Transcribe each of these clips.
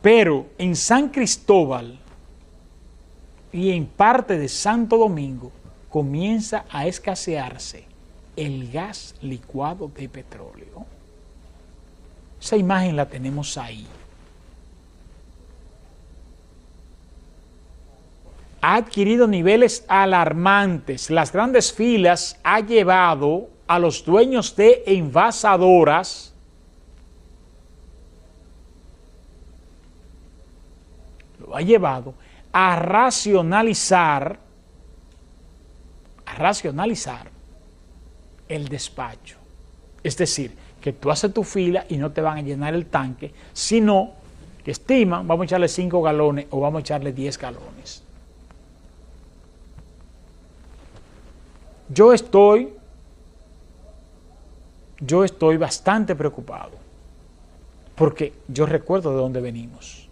Pero en San Cristóbal y en parte de Santo Domingo comienza a escasearse el gas licuado de petróleo. Esa imagen la tenemos ahí. Ha adquirido niveles alarmantes. Las grandes filas ha llevado a los dueños de envasadoras ha llevado a racionalizar a racionalizar el despacho. Es decir, que tú haces tu fila y no te van a llenar el tanque, sino que estiman, vamos a echarle 5 galones o vamos a echarle 10 galones. Yo estoy, yo estoy bastante preocupado, porque yo recuerdo de dónde venimos.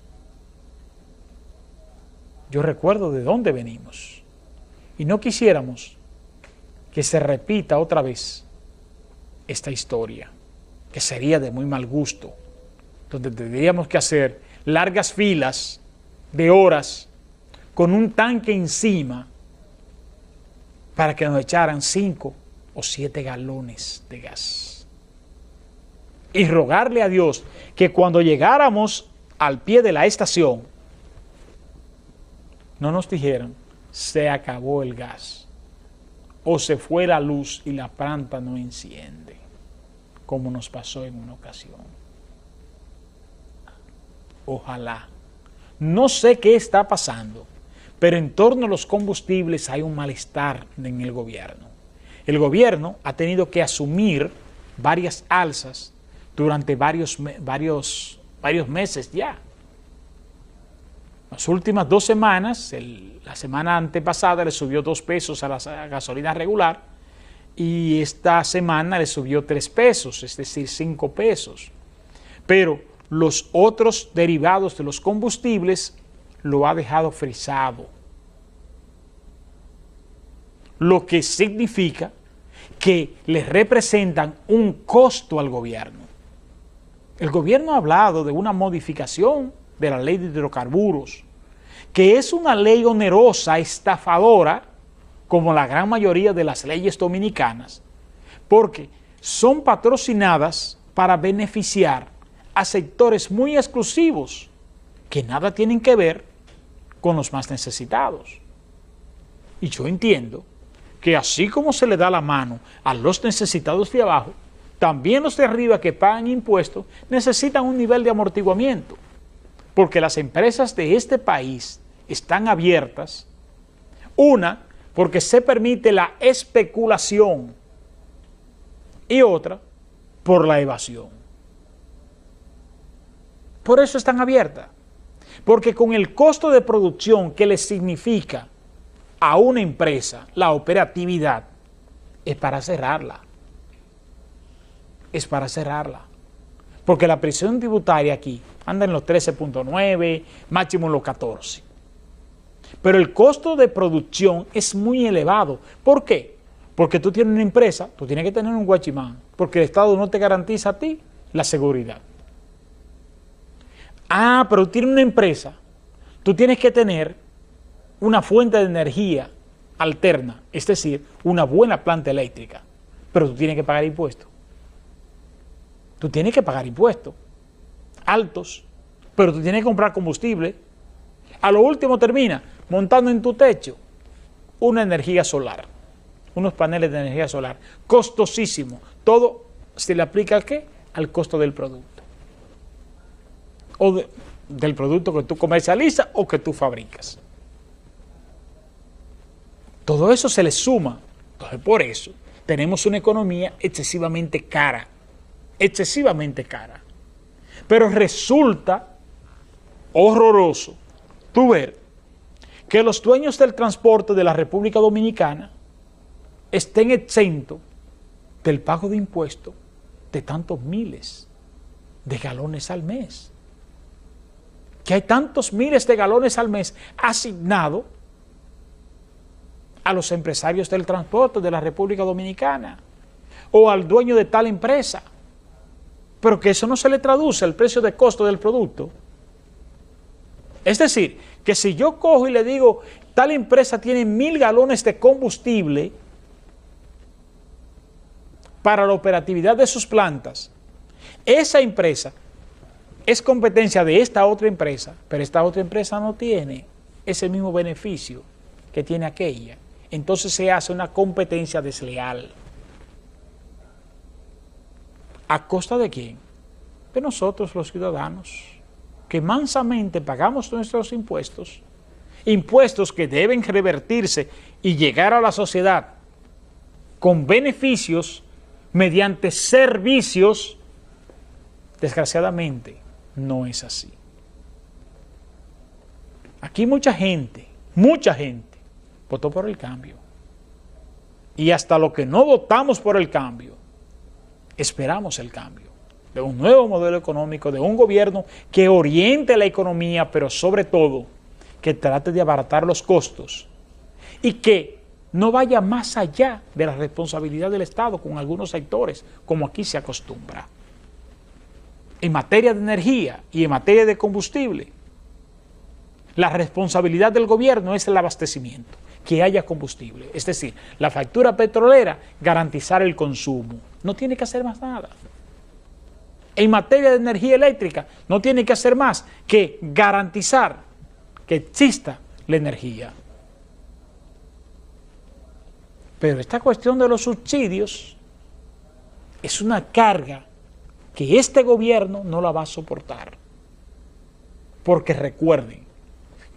Yo recuerdo de dónde venimos. Y no quisiéramos que se repita otra vez esta historia, que sería de muy mal gusto, donde tendríamos que hacer largas filas de horas con un tanque encima para que nos echaran cinco o siete galones de gas. Y rogarle a Dios que cuando llegáramos al pie de la estación, no nos dijeran, se acabó el gas o se fue la luz y la planta no enciende, como nos pasó en una ocasión. Ojalá. No sé qué está pasando, pero en torno a los combustibles hay un malestar en el gobierno. El gobierno ha tenido que asumir varias alzas durante varios, varios, varios meses ya. Las últimas dos semanas, la semana antepasada le subió dos pesos a la gasolina regular y esta semana le subió tres pesos, es decir, cinco pesos. Pero los otros derivados de los combustibles lo ha dejado frisado. Lo que significa que le representan un costo al gobierno. El gobierno ha hablado de una modificación de la ley de hidrocarburos, que es una ley onerosa, estafadora, como la gran mayoría de las leyes dominicanas, porque son patrocinadas para beneficiar a sectores muy exclusivos que nada tienen que ver con los más necesitados. Y yo entiendo que así como se le da la mano a los necesitados de abajo, también los de arriba que pagan impuestos necesitan un nivel de amortiguamiento porque las empresas de este país están abiertas. Una, porque se permite la especulación y otra, por la evasión. Por eso están abiertas. Porque con el costo de producción que le significa a una empresa la operatividad, es para cerrarla. Es para cerrarla. Porque la presión tributaria aquí anda en los 13.9, máximo en los 14. Pero el costo de producción es muy elevado. ¿Por qué? Porque tú tienes una empresa, tú tienes que tener un guachimán, porque el Estado no te garantiza a ti la seguridad. Ah, pero tienes una empresa, tú tienes que tener una fuente de energía alterna, es decir, una buena planta eléctrica, pero tú tienes que pagar impuestos. Tú tienes que pagar impuestos altos, pero tú tienes que comprar combustible. A lo último termina montando en tu techo una energía solar, unos paneles de energía solar, costosísimo. Todo se le aplica al qué? Al costo del producto. O del producto que tú comercializas o que tú fabricas. Todo eso se le suma. Entonces, por eso tenemos una economía excesivamente cara, excesivamente cara. Pero resulta horroroso tú ver que los dueños del transporte de la República Dominicana estén exentos del pago de impuestos de tantos miles de galones al mes. Que hay tantos miles de galones al mes asignados a los empresarios del transporte de la República Dominicana o al dueño de tal empresa pero que eso no se le traduce al precio de costo del producto. Es decir, que si yo cojo y le digo, tal empresa tiene mil galones de combustible para la operatividad de sus plantas, esa empresa es competencia de esta otra empresa, pero esta otra empresa no tiene ese mismo beneficio que tiene aquella. Entonces se hace una competencia desleal. ¿A costa de quién? De nosotros los ciudadanos, que mansamente pagamos nuestros impuestos, impuestos que deben revertirse y llegar a la sociedad con beneficios mediante servicios, desgraciadamente no es así. Aquí mucha gente, mucha gente, votó por el cambio. Y hasta lo que no votamos por el cambio, esperamos el cambio de un nuevo modelo económico, de un gobierno que oriente la economía, pero sobre todo que trate de abaratar los costos y que no vaya más allá de la responsabilidad del Estado con algunos sectores, como aquí se acostumbra. En materia de energía y en materia de combustible, la responsabilidad del gobierno es el abastecimiento, que haya combustible. Es decir, la factura petrolera, garantizar el consumo. No tiene que hacer más nada. En materia de energía eléctrica, no tiene que hacer más que garantizar que exista la energía. Pero esta cuestión de los subsidios es una carga que este gobierno no la va a soportar. Porque recuerden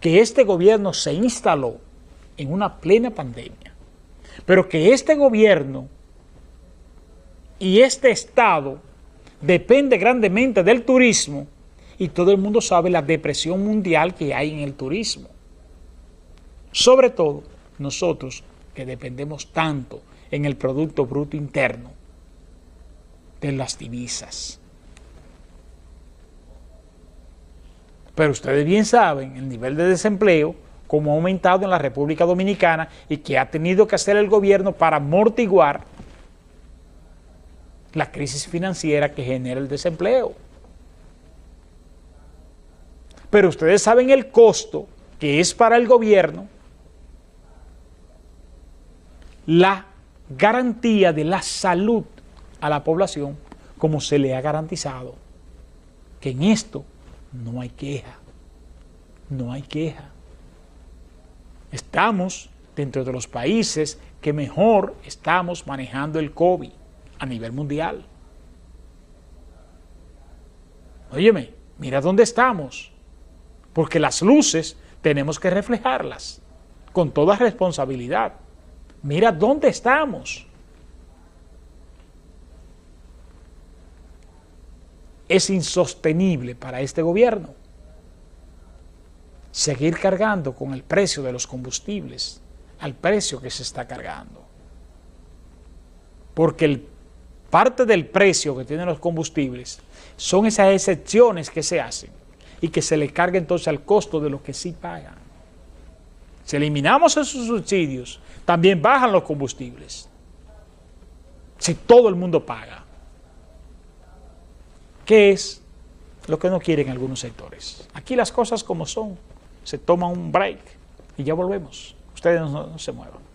que este gobierno se instaló en una plena pandemia, pero que este gobierno y este Estado depende grandemente del turismo y todo el mundo sabe la depresión mundial que hay en el turismo. Sobre todo nosotros que dependemos tanto en el Producto Bruto Interno de las divisas. Pero ustedes bien saben el nivel de desempleo como ha aumentado en la República Dominicana y que ha tenido que hacer el gobierno para amortiguar la crisis financiera que genera el desempleo. Pero ustedes saben el costo que es para el gobierno la garantía de la salud a la población como se le ha garantizado. Que en esto no hay queja, no hay queja. Estamos dentro de los países que mejor estamos manejando el COVID a nivel mundial. Óyeme, mira dónde estamos, porque las luces tenemos que reflejarlas con toda responsabilidad. Mira dónde estamos. Es insostenible para este gobierno seguir cargando con el precio de los combustibles, al precio que se está cargando. Porque el, parte del precio que tienen los combustibles son esas excepciones que se hacen y que se le carga entonces al costo de lo que sí pagan. Si eliminamos esos subsidios, también bajan los combustibles. Si todo el mundo paga. ¿Qué es lo que no quieren algunos sectores? Aquí las cosas como son se toma un break y ya volvemos. Ustedes no, no se muevan.